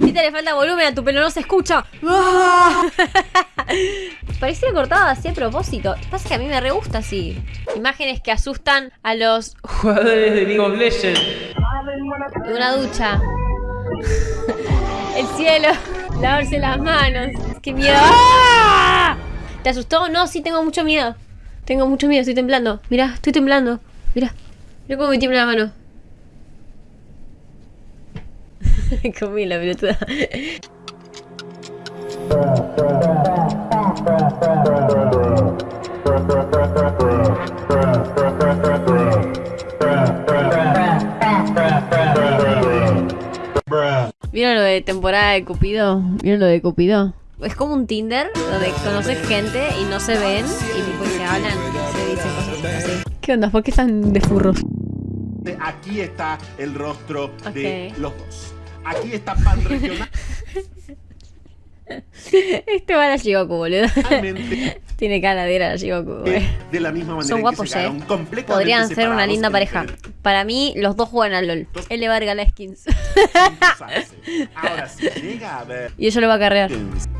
Viste, le falta volumen a tu pelo, no se escucha. Parecía cortado así a propósito. Pasa que a mí me re gusta así. Imágenes que asustan a los Jugadores de League of Legends. de una ducha. El cielo. Lavarse las manos. ¡Qué miedo! ¡Ah! ¿Te asustó? No, sí, tengo mucho miedo. Tengo mucho miedo, estoy temblando. Mira, estoy temblando. Mira. Mira cómo me tiembla la mano. Comí la pelotuda. ¿Vieron lo de temporada de Cupido? ¿Vieron lo de Cupido? Es como un Tinder donde conoces gente y no se ven y tipo se hablan y se dicen cosas así. ¿Qué onda? ¿Por qué están de furros? Aquí está el rostro de los dos. Aquí está Pan Regional. Este va a la Shigoku, boludo. Realmente, Tiene cara de ir a la Shigoku, güey. de la misma manera Son guapos, que se eh. Podrían ser una linda pareja. Para mí, los dos juegan al LOL. Él le va a regalar skins. impulsarse. Ahora, si llega a ver y ella lo va a carrear.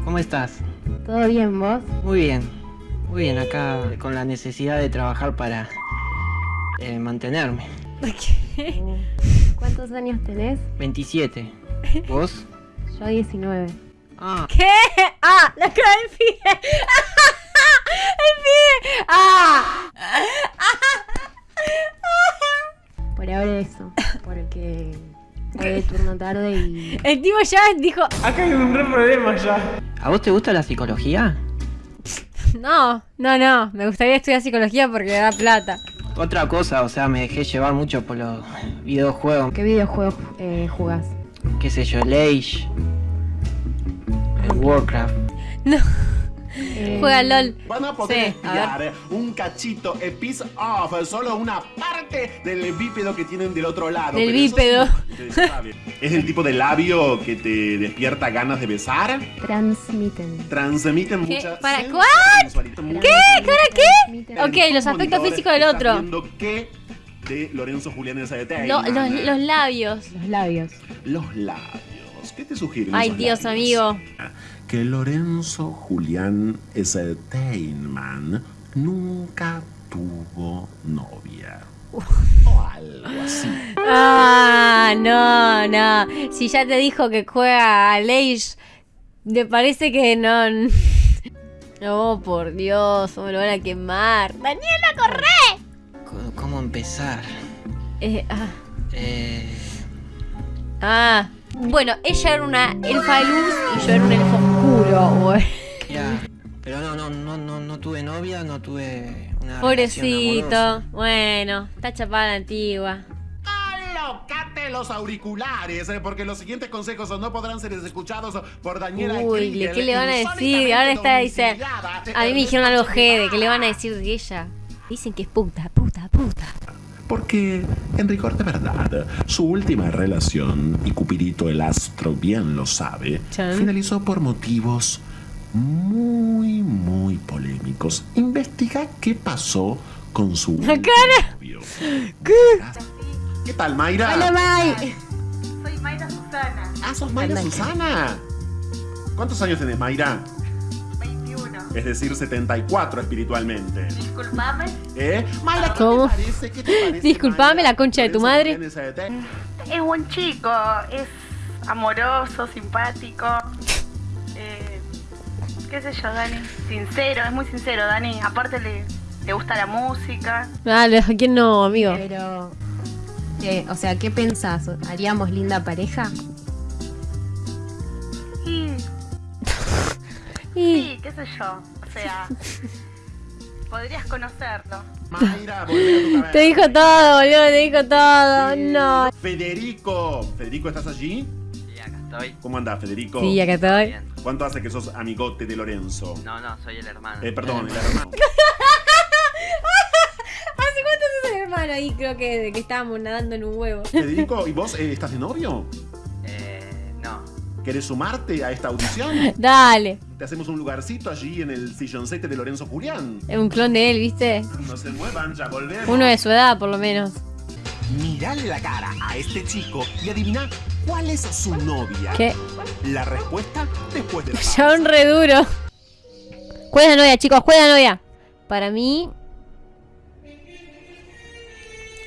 ¿Cómo estás? ¿Todo bien vos? Muy bien. Muy bien, acá con la necesidad de trabajar para eh, mantenerme. ¿Cuántos años tenés? 27. ¿Vos? Yo 19. Ah, ¿Qué? ¡Ah! ¡La cara del pibe! ¡El pibe! ¡Ah! Por ahora eso. Porque hoy turno tarde y El tipo ya dijo... Acá hay un re problema ya. ¿a vos te gusta la psicología? No, no, no. Me gustaría estudiar psicología porque da plata. Otra cosa, o sea, me dejé llevar mucho por los videojuegos. ¿qué videojuegos eh, jugás? Qué sé yo, el Age, el Warcraft. No. Eh, Juega LOL. Van a poder Sí, a ver. espiar un cachito, a piece of, solo una parte del bípedo que tienen del otro lado. Del bípedo. ¿Es el tipo de labio que te despierta ganas de besar? Transmiten. Transmiten ¿Qué? mucha ¿Para cuál? ¿Qué? ¿Cara qué? Ok, En los aspectos físicos del otro. qué de Lorenzo Julián es de Lo- los, los labios. Los labios. Los labios. ¿Qué te sugieren? Ay, Dios, labios? amigo. Que Lorenzo Julián Steinman nunca tuvo novia. O algo así. Ah, no, no. Si ya te dijo que juega a Age, me parece que no. Oh, por Dios, me lo van a quemar. ¡Daniela, corre! ¿Cómo, cómo empezar? Eh, ah, Eh, ah. Bueno, ella era una elfa de luz y yo era un elfo güey. ya. Pero no, no, no, no, no tuve novia, no tuve una Pobrecito. amorosa. Bueno, está chapada la antigua. Alocate los auriculares, eh, porque los siguientes consejos no podrán ser escuchados por Daniela Uy, Kriegel, ¿qué le van a decir? Ahora está dice. A mí me dijeron algo Ernesto jede. ¿Qué le van a decir de ella? Dicen que es puta, puta, puta. Porque, en rigor de verdad, su última relación, y Cupidito el astro bien lo sabe, Chan. finalizó por motivos muy, muy polémicos. Investiga qué pasó con su La último cara. novio. ¿Qué tal, Mayra? ¡Hola, Mai! Soy Mayra Susana, Ah, sos Mayra. Susana. ¿Cuántos años tenés, Mayra? 21. Es decir, 74 espiritualmente. Disculpame, ¿Eh? Mayra, ¿qué ¿Cómo? te parece? ¿Qué te parece, Disculpame, Mayra? la concha de tu madre. Es buen chico, es amoroso, simpático. Eh, ¿Qué sé yo, Dani? Sincero, es muy sincero, Dani. Aparte le, le gusta la música. Ah, ¿a quién no, amigo? Pero. eh, o sea, ¿qué pensás? ¿Haríamos linda pareja? Sí, qué sé yo. O sea, podrías conocerlo. Mayra, volvé a tu cabeza. te dijo todo, boludo, te dijo todo. No. Federico. Federico, ¿estás allí? Sí, acá estoy. ¿Cómo andás, Federico? Sí, acá estoy. Bien. ¿Cuánto hace que sos amigote de Lorenzo? No, no, soy el hermano. Eh, perdón, el hermano. ¿Hace cuánto sos el hermano ahí? Creo que que estábamos nadando en un huevo. Federico, ¿y vos eh, estás de novio? ¿Querés sumarte a esta audición? Dale. Te hacemos un lugarcito allí en el silloncete de Lorenzo Julián. Es un clon de él, ¿viste? No se muevan, ya volvemos. Uno de su edad, por lo menos. Mirale la cara a este chico y adivina cuál es su novia. ¿Qué? La respuesta después de la Ya un re duro. ¿Cuál es la novia, chicos? ¿Cuál es la novia? Para mí.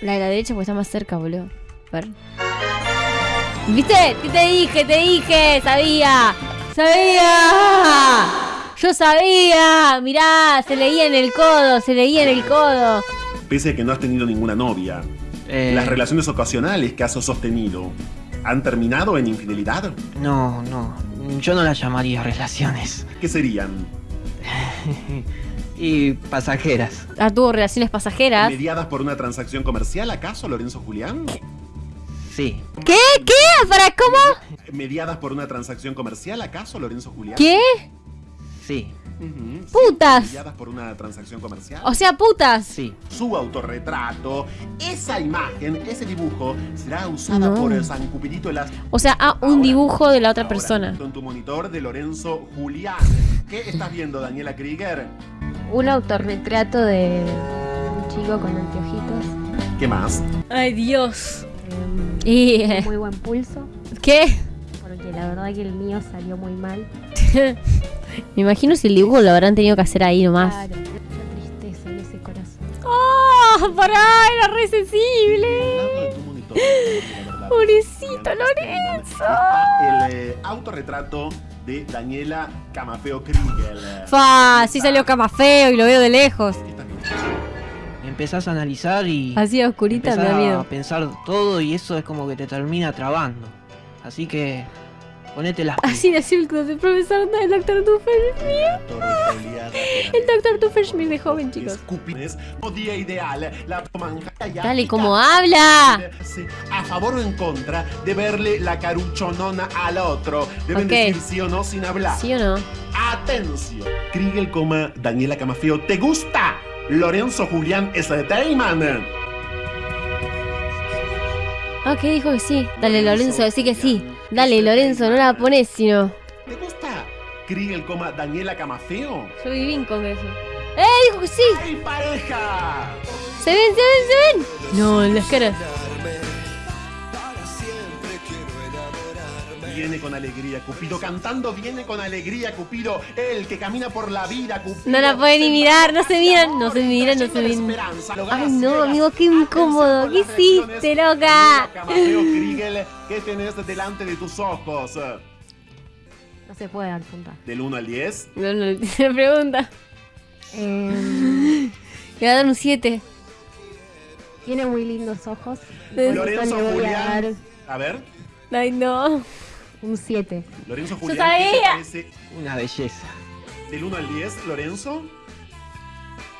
La de la derecha porque está más cerca, boludo. A ver. ¿Viste? ¿Qué te dije? Te dije. Sabía. Sabía. Yo sabía. Mirá, se leía en el codo. Se leía en el codo. Pese a que no has tenido ninguna novia, Eh, las relaciones ocasionales que has sostenido han terminado en infidelidad. No, no. Yo no las llamaría relaciones. ¿Qué serían? Y pasajeras. Ah, tuvo relaciones pasajeras. ¿Mediadas por una transacción comercial, acaso, Lorenzo Julián? Sí. ¿Qué? ¿Qué? ¿Para cómo? ¿Mediadas por una transacción comercial, acaso, Lorenzo Julián? ¿Qué? Sí. Sí, Putas. ¿Mediadas por una transacción comercial? O sea, putas. Sí. Su autorretrato, esa imagen, ese dibujo, será usada No. por San Cupidito las... O sea, ah, un Ahora, dibujo de la otra ahora, persona. En tu monitor de Lorenzo Julián. ¿Qué estás viendo, Daniela Krieger? Un autorretrato de un chico con anteojitos. ¿Qué más? Ay, Dios. Em, Y. muy buen pulso. ¿Qué? Porque la verdad que el mío salió muy mal. Me imagino si el dibujo lo habrán tenido que hacer ahí nomás. Claro, mucha tristeza en ese corazón. ¡Oh! ¡Pará! Era re sensible. Pobrecito Lorenzo. El eh, autorretrato de Daniela Camafeo Kriegel. Fa, sí salió cama feo y lo veo de lejos. Empezás a analizar y. Así a oscurita me da a miedo. pensar todo y eso es como que te termina trabando. Así que. Ponete las. Así de círculos de profesor del doctor Doofenshmirtz. El doctor Doofenshmirtz de joven, chicos. Escupines, no día ideal, la manjaya Dale, como habla. A favor o en contra de verle la caruchonona al otro. Deben Ok. decir sí o no sin hablar. ¿Sí o no? Atención. Kriegel, coma, Daniela Camafeo, ¿te gusta? Lorenzo Julián Entertainment. Ah, ¿qué dijo que sí? Dale, Lorenzo, decí que sí. Dale, Lorenzo, no la pones, sino. ¿Te gusta? Kriegel, coma, Daniela Camafeo. Yo viví en congreso. ¡Eh! Dijo que sí. ¡Ay, pareja! ¡Se ven, se ven, se ven! No, en las caras. Viene con alegría, Cupido. Cantando viene con alegría, Cupido. El que camina por la vida, Cupido. No la pueden ni mirar, no se miran, no se miran, no se la miran. Ay, no, amigo, qué incómodo. ¿Qué hiciste, loca? ¿qué tenés delante de tus ojos? No se puede dar punta. Del 1 al 10. No, no, se pregunta. Em, Le va a dar un 7. tiene muy lindos ojos. Eh, Lorenzo voy Julián. A ver, Ay, no. Un 7. Lorenzo Yo Julián. ¿qué te sabía. parece? Una belleza. Del 1 al 10, Lorenzo.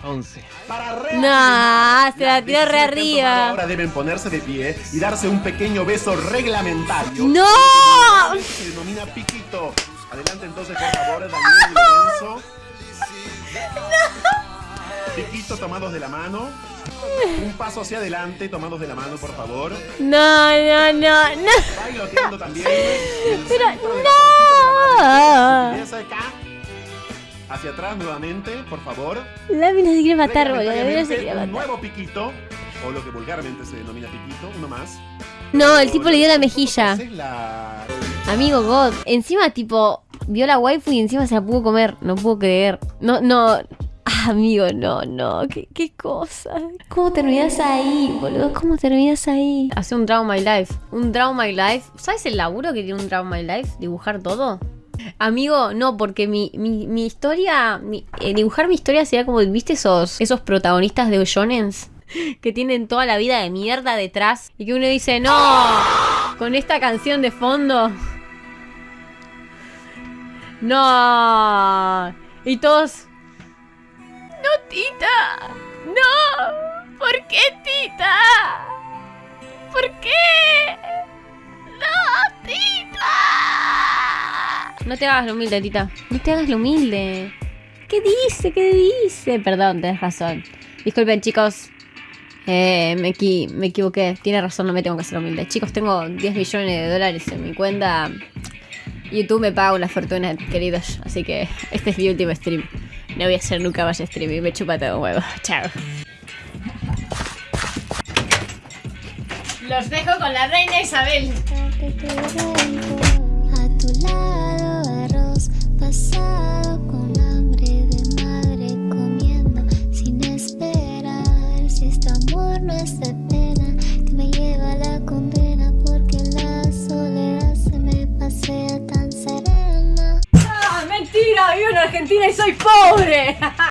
11. Para re No, arriba. se la tiró re arriba. Ahora deben ponerse de pie y darse un pequeño beso reglamentario. ¡No! Se denomina piquito. Adelante entonces, por favor, Daniel y Lorenzo. Piquito tomados de la mano. Un paso hacia adelante, tomados de la mano, por favor. No, no, no, no. Bailoteando también. Pero no. Acá. Hacia atrás nuevamente, por favor. La mina se quiere matar, boludo. La mina se quiere un matar. nuevo piquito, o lo que vulgarmente se denomina piquito, uno más. No, el tipo le dio la mejilla. Amigo God. Encima, tipo, vio la waifu y encima se la pudo comer. No puedo creer. No, no. Ah, amigo, no, no. ¿Qué, qué cosa? ¿Cómo terminas ahí, boludo? ¿Cómo terminas ahí? Hace un Draw My Life. Un Draw My Life. ¿Sabes el laburo que tiene un Draw My Life? Dibujar todo. Amigo, no, porque mi, mi, mi historia, mi- eh, dibujar mi historia sería como, ¿viste esos, esos protagonistas de shonens? Que tienen toda la vida de mierda detrás y que uno dice, no, con esta canción de fondo. No. Y todos... No, Tita. No. ¿Por qué, Tita? ¿Por qué? No, Tita. No te hagas lo humilde, Tita. No te hagas lo humilde. ¿Qué dice? ¿Qué dice? Perdón, tenés razón. Disculpen, chicos. Eh, me, equi- me equivoqué. Tiene razón, no me tengo que hacer humilde. Chicos, tengo 10 millones de dólares en mi cuenta. YouTube me paga una fortuna, queridos. Así que este es mi último stream. No voy a hacer nunca más streaming. Me chupa todo un huevo. Chao. Los dejo con la reina Isabel.